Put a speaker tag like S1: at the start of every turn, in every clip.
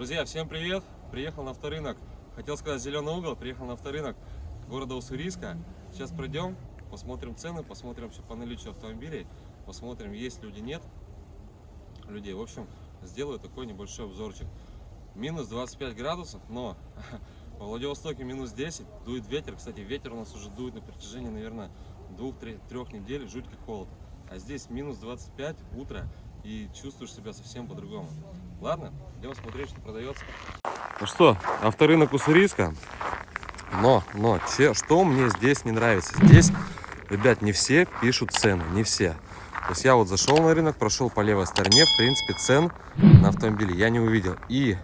S1: Друзья, всем привет! Приехал на авторынок. Хотел сказать зеленый угол, приехал на авторынок города Уссурийска. Сейчас пройдем, посмотрим цены, посмотрим все по наличию автомобилей, посмотрим, есть люди, нет людей. В общем, сделаю такой небольшой обзорчик. Минус 25 градусов, но во Владивостоке минус 10, дует ветер. Кстати, ветер у нас уже дует на протяжении, наверное, двух-трех недель, жуть холод. А здесь минус 25, утро, и чувствуешь себя совсем по-другому. Ладно, идем смотреть, что продается. Ну что, авторынок Уссурийска. Но, но, че, что мне здесь не нравится? Здесь, ребят, не все пишут цены, не все. То есть я вот зашел на рынок, прошел по левой стороне, в принципе, цен на автомобили я не увидел. И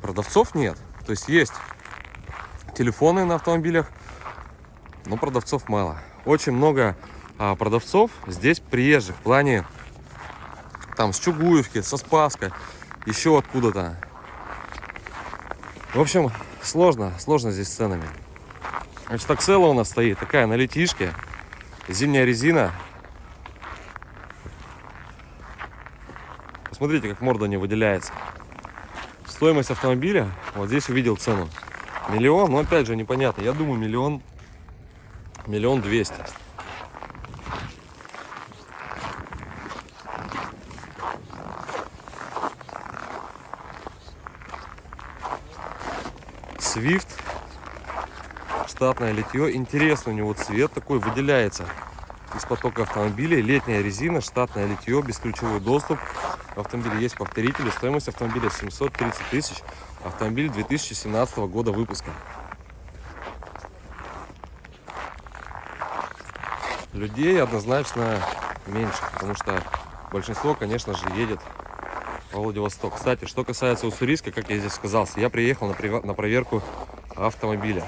S1: продавцов нет. То есть есть телефоны на автомобилях, но продавцов мало. Очень много а, продавцов здесь приезжих в плане там с Чугуевки, со Спаска, еще откуда-то. В общем, сложно, сложно здесь с ценами. Значит, таксела у нас стоит, такая на летишке, зимняя резина. Посмотрите, как морда не выделяется. Стоимость автомобиля, вот здесь увидел цену. Миллион, но опять же непонятно. Я думаю, миллион, миллион двести. Swift. Штатное литье. Интересно, у него цвет такой выделяется из потока автомобилей. Летняя резина, штатное литье, бесключевой доступ. В автомобиле есть повторители. Стоимость автомобиля 730 тысяч. Автомобиль 2017 года выпуска. Людей однозначно меньше, потому что большинство, конечно же, едет Владивосток. Кстати, что касается Уссурийска, как я здесь сказал, я приехал на проверку автомобиля.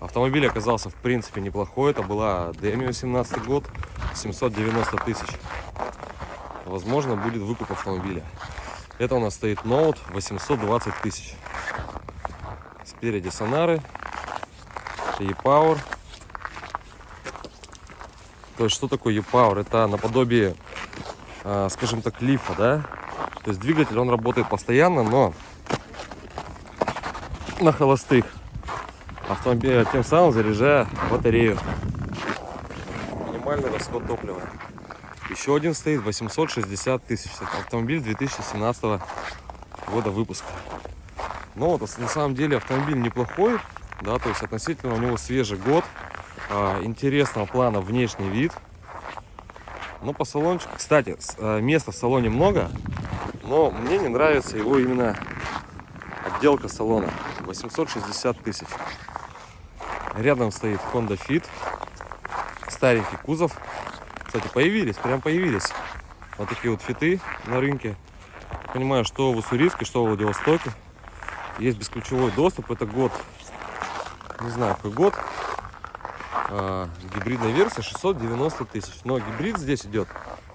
S1: Автомобиль оказался, в принципе, неплохой. Это была Демио 17 год, 790 тысяч. Возможно, будет выкуп автомобиля. Это у нас стоит Note 820 тысяч. Спереди сонары, E-Power. То есть, что такое E-Power? Это наподобие, а, скажем так, лифа, да? То есть двигатель, он работает постоянно, но на холостых автомобиля, тем самым заряжая батарею. Минимальный расход топлива. Еще один стоит 860 тысяч. Автомобиль 2017 года выпуска. Но вот на самом деле автомобиль неплохой, да, то есть относительно у него свежий год, а, интересного плана внешний вид. Но по салончику, кстати, а, места в салоне много, но мне не нравится его именно отделка салона. 860 тысяч. Рядом стоит Honda Fit. Старенький кузов. Кстати, появились, прям появились вот такие вот фиты на рынке. Понимаю, что в Уссурийске, что в Владивостоке. Есть бесключевой доступ. Это год, не знаю, какой год. А, гибридная версия 690 тысяч. Но гибрид здесь идет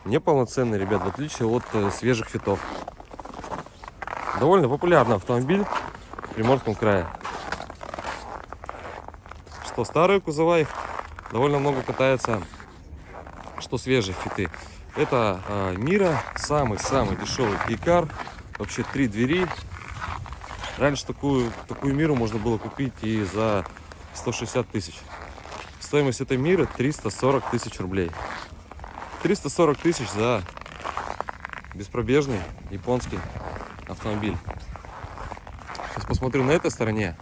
S1: неполноценный, ребят, в отличие от э, свежих фитов. Довольно популярный автомобиль в Приморском крае. Что старые кузова их довольно много катается, что свежие фиты. Это э, Мира, самый-самый дешевый кейкар. Вообще три двери. Раньше такую, такую Миру можно было купить и за 160 тысяч. Стоимость этой Миры 340 тысяч рублей. 340 тысяч за беспробежный японский автомобиль. Сейчас посмотрю на этой стороне.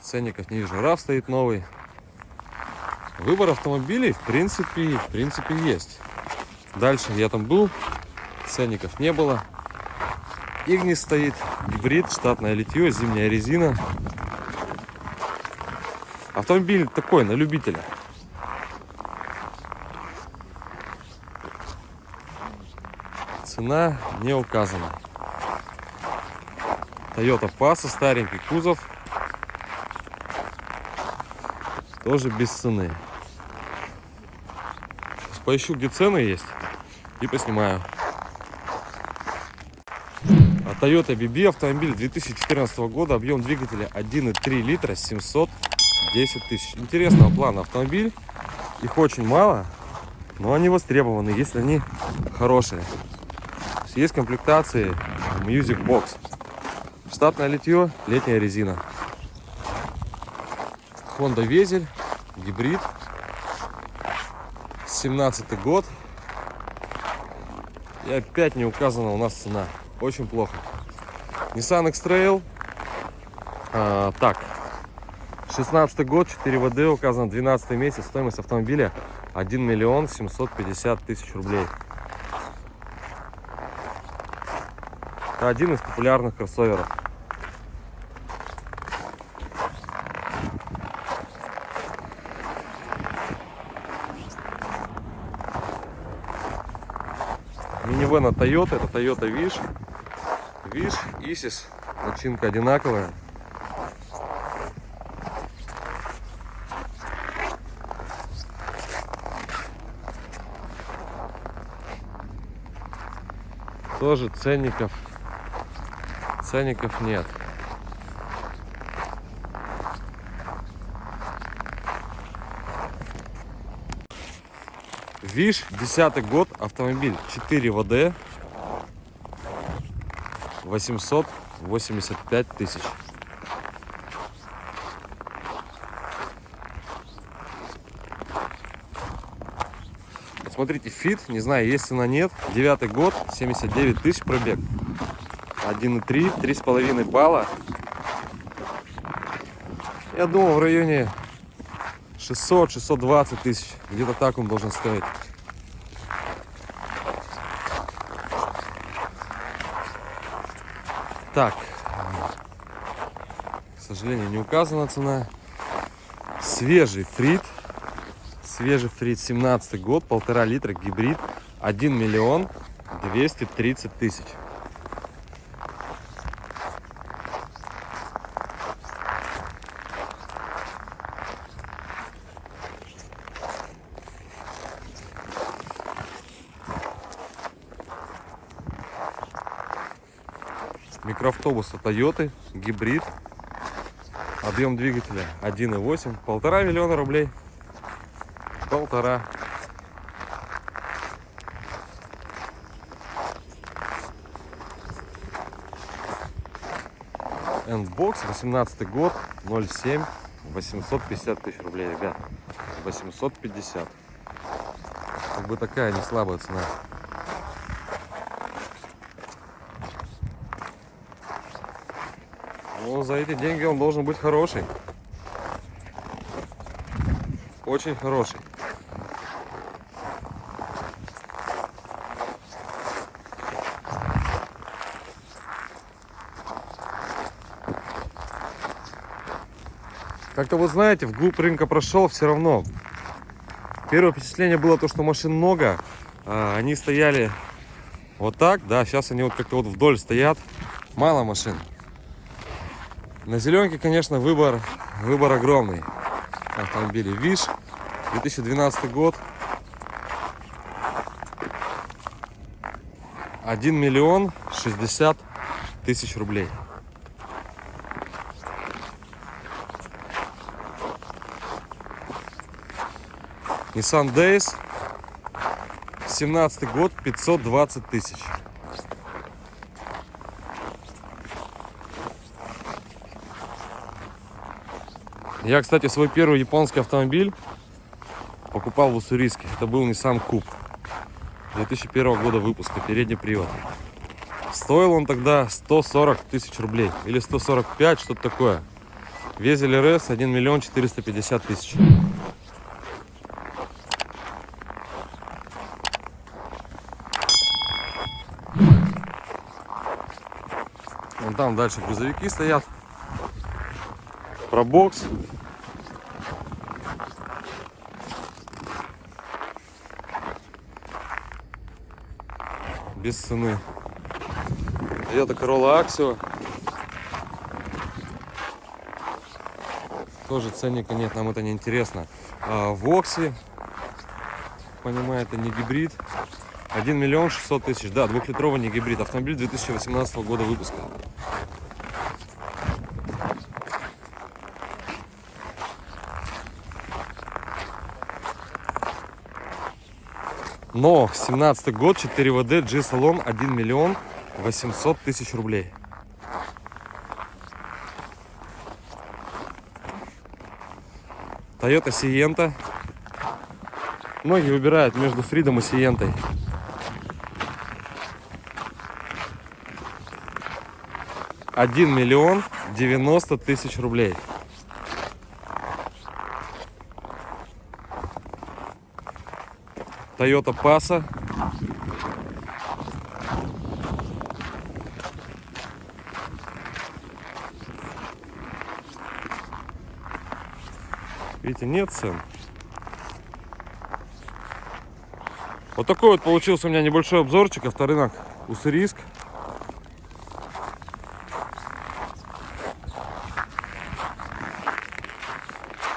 S1: Ценников не вижу. RAV стоит новый. Выбор автомобилей, в принципе, в принципе, есть. Дальше я там был, ценников не было. Игнис стоит, гибрид, штатное литье, зимняя резина. Автомобиль такой, на любителя. Цена не указана. Toyota Passa, старенький кузов. Тоже без цены. Сейчас поищу, где цены есть. И поснимаю. А Toyota BB автомобиль 2014 года. Объем двигателя 1,3 литра, 710 тысяч. Интересного плана автомобиль. Их очень мало, но они востребованы, если они хорошие. Box. Есть комплектации Music Box. Штатное литье, летняя резина. Honda Везель, гибрид. 17 год. И опять не указана у нас цена. Очень плохо. Nissan X-Trail. А, так. 16 год, 4 ВД, указан 12 месяц. Стоимость автомобиля 1 миллион 750 тысяч рублей. Это один из популярных кроссоверов. Минивэн от Toyota, это Toyota Wish. Wish, Isis, начинка одинаковая. Тоже ценников, ценников нет. Виш, десятый год, автомобиль 4 ВД, 885 тысяч. Смотрите, фит, не знаю, есть цена нет. Девятый год, 79 тысяч пробег. 1,3, 3,5 балла. Я думал в районе 600-620 тысяч. Где-то так он должен стоить. Так. К сожалению, не указана цена. Свежий фрит. Свежий фрит 17 год, полтора литра, гибрид. 1 миллион 230 тысяч. Микроавтобус от Toyota, гибрид. Объем двигателя 1,8, полтора миллиона рублей. Полтора. Эндбокс, 18 год, 0,7, 850 тысяч рублей, ребят. 850. Как бы такая не слабая цена. Ну, за эти деньги он должен быть хороший. Очень хороший. Как-то вы знаете, вглубь рынка прошел, все равно. Первое впечатление было то, что машин много. А, они стояли вот так, да, сейчас они вот как-то вот вдоль стоят. Мало машин. На зеленке, конечно, выбор, выбор огромный. Автомобили ВИШ, 2012 год. 1 миллион 60 тысяч рублей. Nissan Days, 17 год, 520 тысяч. Я, кстати, свой первый японский автомобиль покупал в Уссурийске. Это был Nissan Coupe 2001 года выпуска, передний привод. Стоил он тогда 140 тысяч рублей или 145, что-то такое. Везель РС 1 миллион 450 тысяч. Вон там дальше грузовики стоят. Пробокс. Без цены. Toyota Corolla Axio. Тоже ценника нет, нам это не интересно. А, Вокси, понимаю, это не гибрид. 1 миллион 600 тысяч, да, двухлитровый не гибрид. Автомобиль 2018 года выпуска. Но 17 год, 4 ВД, G-салон, 1 миллион 800 тысяч рублей. Toyota Sienta. Многие выбирают между Фридом и Сиентой. Один миллион девяносто тысяч рублей. Toyota Passa. Видите, нет цен. Вот такой вот получился у меня небольшой обзорчик авторынок Уссурийск.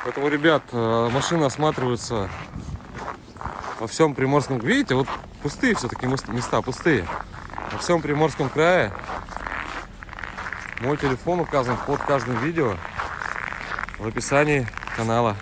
S1: Поэтому, ребят, э, машины осматриваются во всем Приморском. Видите, вот пустые все-таки места, пустые. Во всем Приморском крае. Мой телефон указан под каждым видео в описании канала.